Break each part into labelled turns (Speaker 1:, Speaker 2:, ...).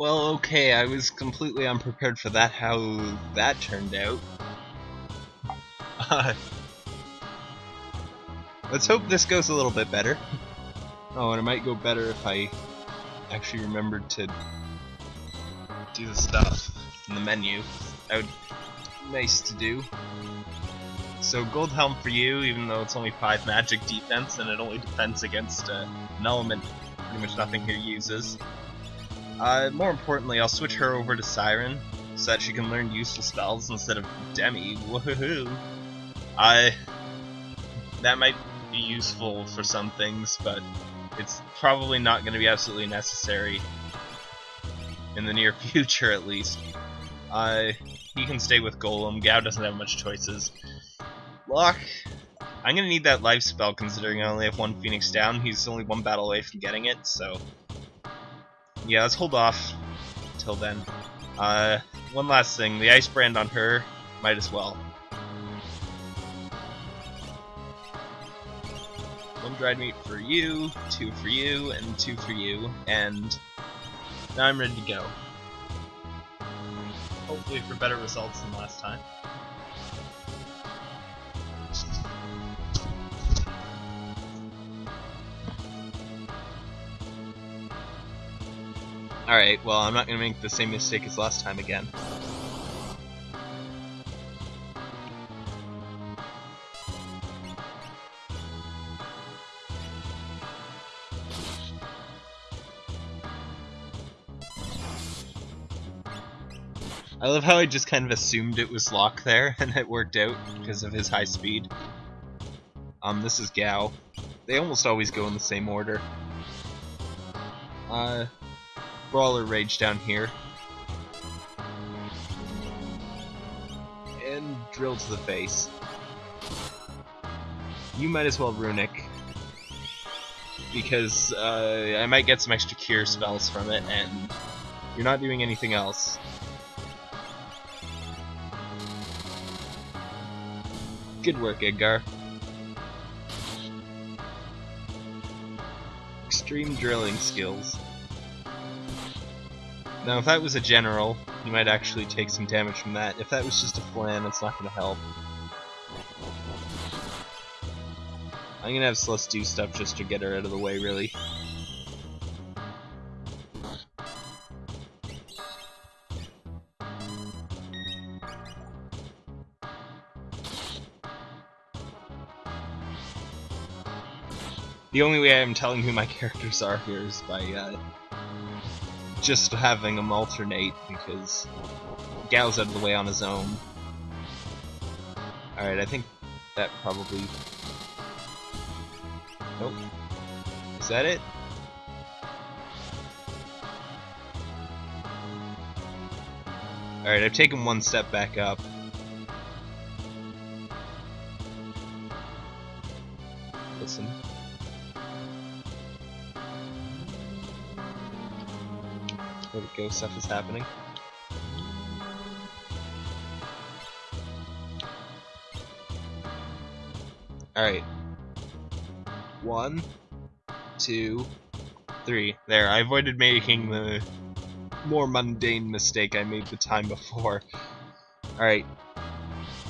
Speaker 1: Well, okay, I was completely unprepared for that, how that turned out. Let's hope this goes a little bit better. Oh, and it might go better if I actually remembered to do the stuff in the menu. That would nice to do. So gold helm for you, even though it's only 5 magic defense and it only defends against uh, an element pretty much nothing here uses. Uh, more importantly, I'll switch her over to Siren, so that she can learn useful spells instead of Demi. Woohoo! I that might be useful for some things, but it's probably not going to be absolutely necessary in the near future, at least. Uh, he can stay with Golem. Gau doesn't have much choices. Locke, I'm going to need that life spell considering I only have one Phoenix down. He's only one battle away from getting it, so... Yeah, let's hold off till then. Uh, one last thing, the Ice Brand on her, might as well. One dried meat for you, two for you, and two for you, and now I'm ready to go. Hopefully for better results than last time. Alright, well I'm not to make the same mistake as last time again. I love how I just kind of assumed it was Locke there, and it worked out because of his high speed. Um, this is Gau. They almost always go in the same order. Uh, Brawler Rage down here. And Drill to the face. You might as well Runic. Because uh, I might get some extra cure spells from it, and you're not doing anything else. Good work, Edgar. Extreme drilling skills. Now, if that was a general, you might actually take some damage from that. If that was just a flan, it's not going to help. I'm going to have Celes do stuff just to get her out of the way, really. The only way I'm telling who my characters are here is by uh, just having him alternate because Gau's out of the way on his own. Alright, I think that probably... Nope. Is that it? Alright, I've taken one step back up. Where the ghost stuff is happening. Alright. One, two, three. There, I avoided making the more mundane mistake I made the time before. Alright.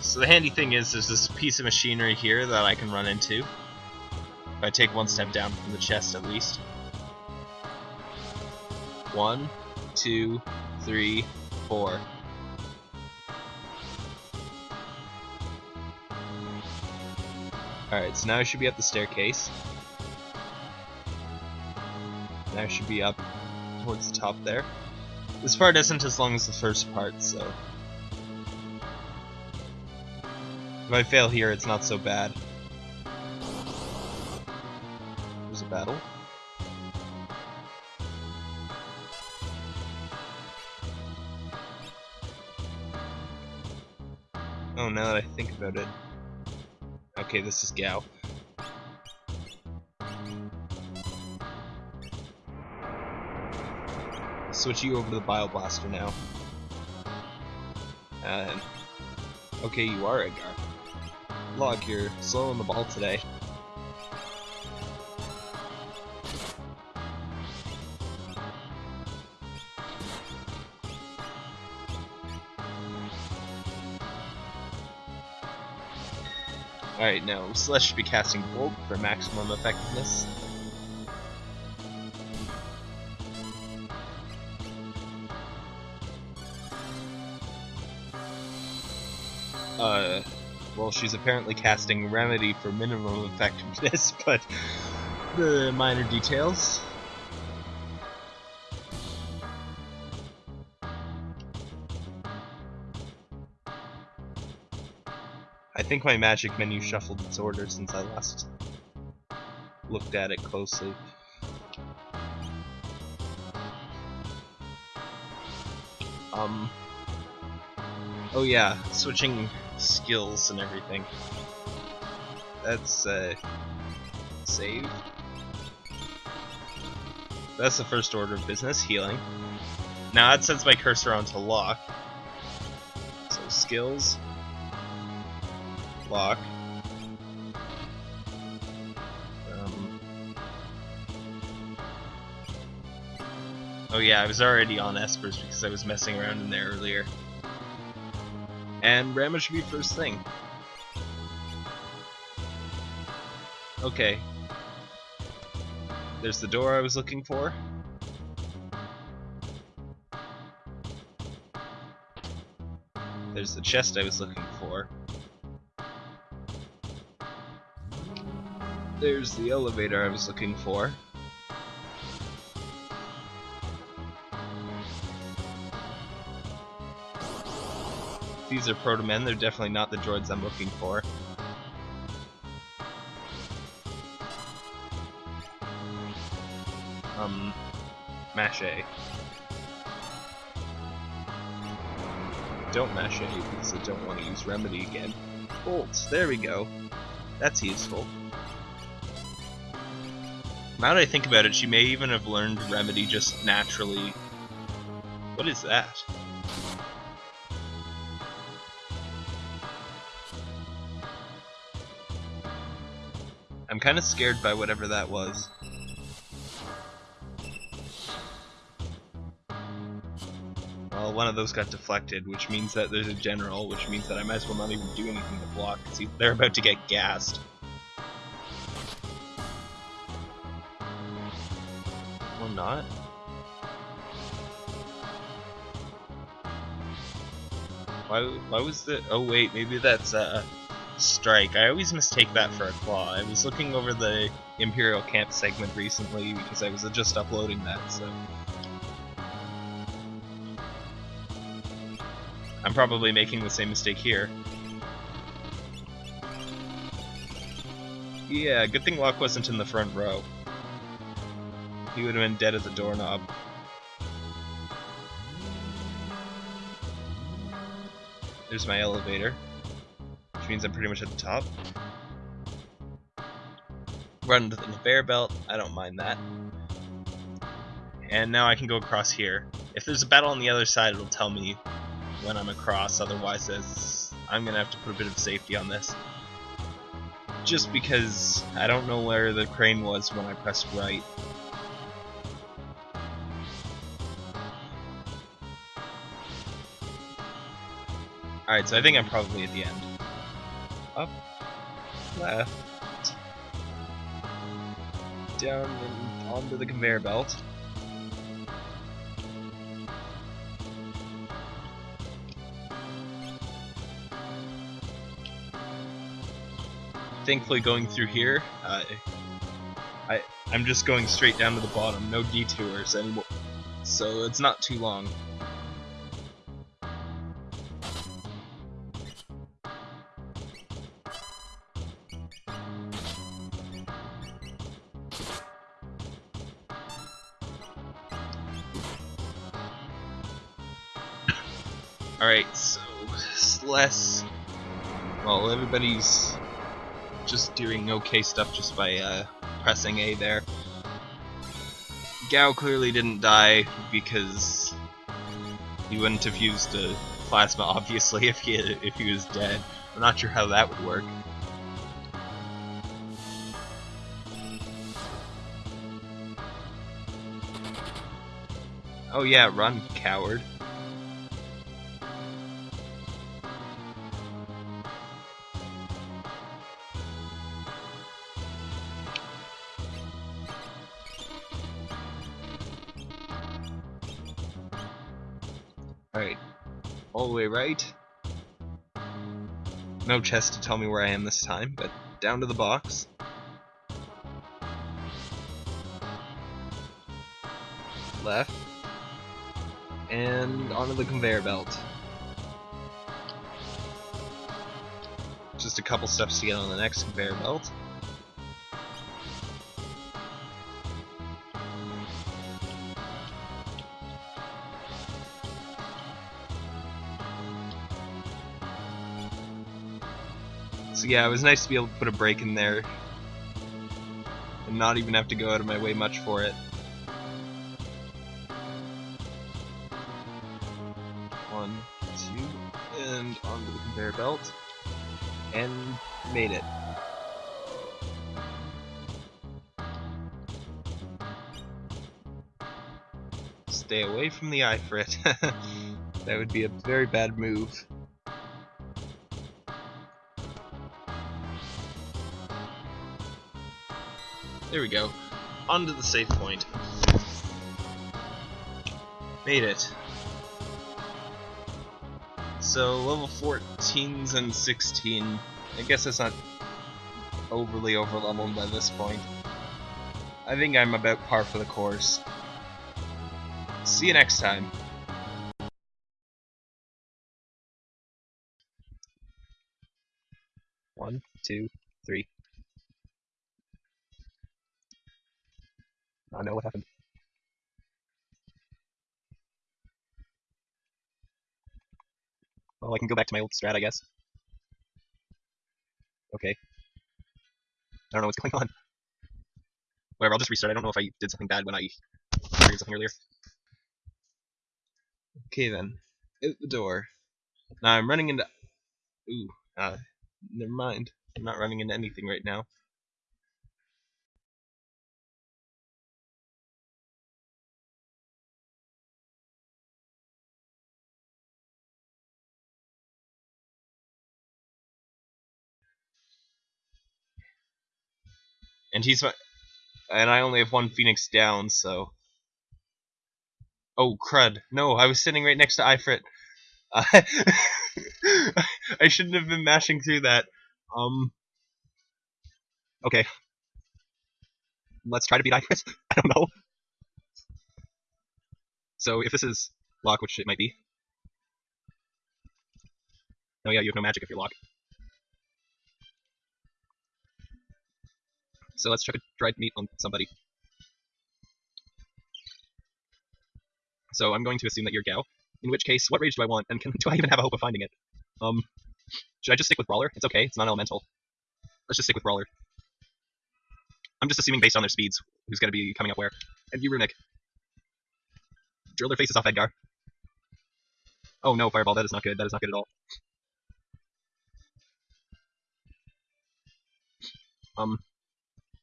Speaker 1: So the handy thing is, there's this piece of machinery here that I can run into. If I take one step down from the chest at least. One, two, three, four. Alright, so now I should be up the staircase. Now I should be up towards the top there. This part isn't as long as the first part, so... If I fail here, it's not so bad. There's a battle. Oh, now that I think about it. Okay, this is Gau. Switch you over to the Bio Blaster now. And okay, you are Edgar. Locke, you're slow on the ball today. Alright, now Celes should be casting Bolt for maximum effectiveness. Uh, well, she's apparently casting Remedy for minimum effectiveness, but the minor details. I think my magic menu shuffled its order since I last looked at it closely. Um. Oh yeah, switching skills and everything. That's uh, save. That's the first order of business, healing. Now that sets my cursor onto Locke. So skills, Um, oh yeah, I was already on Espers because I was messing around in there earlier. And Ramuh should be first thing. Okay. There's the door I was looking for. There's the chest I was looking for. There's the elevator I was looking for. These are proto-men, they're definitely not the droids I'm looking for. Um, mash A. Don't mash A because I don't want to use Remedy again. Bolts, there we go. That's useful. Now that I think about it, she may even have learned Remedy just naturally. What is that? I'm kind of scared by whatever that was. Well, one of those got deflected, which means that there's a general, which means that I might as well not even do anything to block, because they're about to get gassed. Not? Why, why was the... Oh wait, maybe that's, uh strike. I always mistake that for a claw. I was looking over the Imperial Camp segment recently because I was just uploading that, so... I'm probably making the same mistake here. Yeah, good thing Locke wasn't in the front row. He would have been dead at the doorknob. There's my elevator which means I'm pretty much at the top. Run to the conveyor belt, I don't mind that. And now I can go across here. If there's a battle on the other side, it'll tell me when I'm across, otherwise I'm gonna have to put a bit of safety on this. Just because I don't know where the crane was when I pressed right. Alright, so I think I'm probably at the end up, left, down and onto the conveyor belt. Thankfully going through here, uh, I, I'm just going straight down to the bottom, no detours anymore, so it's not too long. Alright, so less. Well, everybody's just doing okay stuff just by uh, pressing A there. Gau clearly didn't die because he wouldn't have used the plasma, obviously, if he if he was dead. I'm not sure how that would work. Oh yeah, run, coward. Alright. All the way right. No chest to tell me where I am this time, but down to the box. Left. And onto the conveyor belt. Just a couple steps to get on the next conveyor belt. So yeah, it was nice to be able to put a break in there and not even have to go out of my way much for it. One, two, and onto the conveyor belt. And made it. Stay away from the eye Ifrit. that would be a very bad move. There we go. Onto the save point. Made it. So, level 14s and 16. I guess it's not overly overleveled by this point. I think I'm about par for the course. See you next time. One, two, three. I know what happened. Well, I can go back to my old strat, I guess. Okay. I don't know what's going on. Whatever, I'll just restart. I don't know if I did something bad when I triggered something earlier. Okay then. Out the door. Now I'm running into... Ooh, uh, never mind. I'm not running into anything right now. And he's my, and I only have one Phoenix down, so. Oh crud! No, I was sitting right next to Ifrit. I shouldn't have been mashing through that. Um. Okay. Let's try to beat Ifrit. I don't know. So if this is Locke, which it might be. Oh yeah, you have no magic if you're Locke. So let's try dried meat on somebody. So I'm going to assume that you're Gau. In which case, what rage do I want, and can, do I even have a hope of finding it? Um, should I just stick with Brawler? It's okay, it's not elemental. Let's just stick with Brawler. I'm just assuming based on their speeds, who's going to be coming up where. And you, Runic. their faces off Edgar. Oh no, Fireball, that is not good, that is not good at all. Um,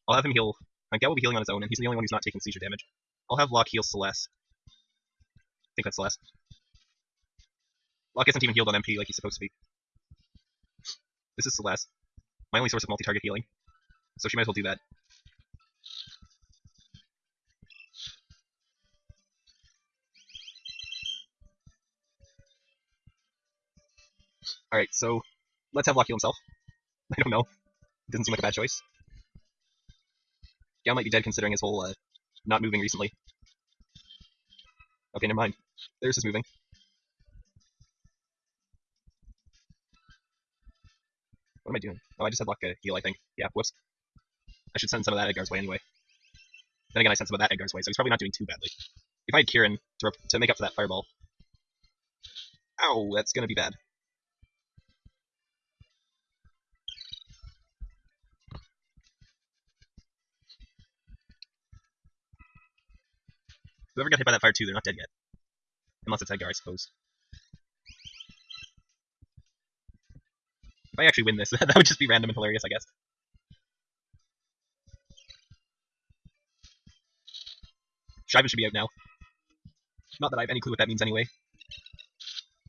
Speaker 1: I'll have him heal. My Gau will be healing on his own, and he's the only one who's not taking seizure damage. I'll have Locke heal Celes. I think that's Celes. Locke isn't even healed on MP like he's supposed to be. This is Celes. My only source of multi-target healing. So she might as well do that. Alright, so let's have Locke heal himself. I don't know. It doesn't seem like a bad choice. Gau might be dead considering his whole uh, not moving recently. Okay, never mind. There's his moving. What am I doing? Oh, I just had luck uh, heal, I think. Yeah, whoops. I should send some of that Edgar's way anyway. Then again, I sent some of that Edgar's way, so he's probably not doing too badly. If I had Kieran to, to make up for that fireball... Ow, that's gonna be bad. Whoever got hit by that fire too, they're not dead yet. Unless it's Edgar, I suppose. If I actually win this, that would just be random and hilarious, I guess. Shiva should be out now. Not that I have any clue what that means anyway.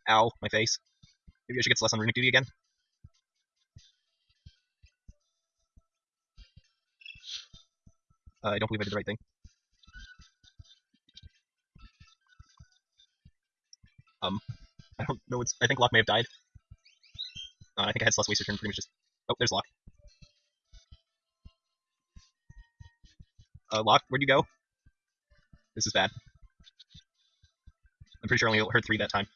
Speaker 1: Ow, my face. Maybe I should get Celes on runic duty again? Uh, I don't believe I did the right thing. Um,
Speaker 2: I don't know what's. I think Locke may have died. Uh, I think I had Celes waste her turn pretty much just. Oh, there's Locke. Uh, Locke, where'd you go? This is bad. I'm pretty sure I only heard three that time.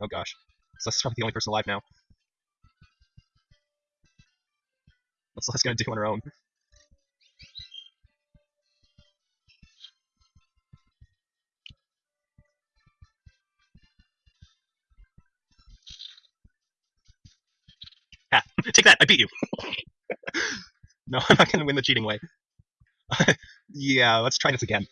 Speaker 2: Oh gosh. Celes's probably the only person alive now. What's Celes gonna do on her own? Ha! Take that! I beat you! no, I'm not gonna win the cheating way. yeah, let's try this again.